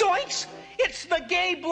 Zoinks! It's the gay blood.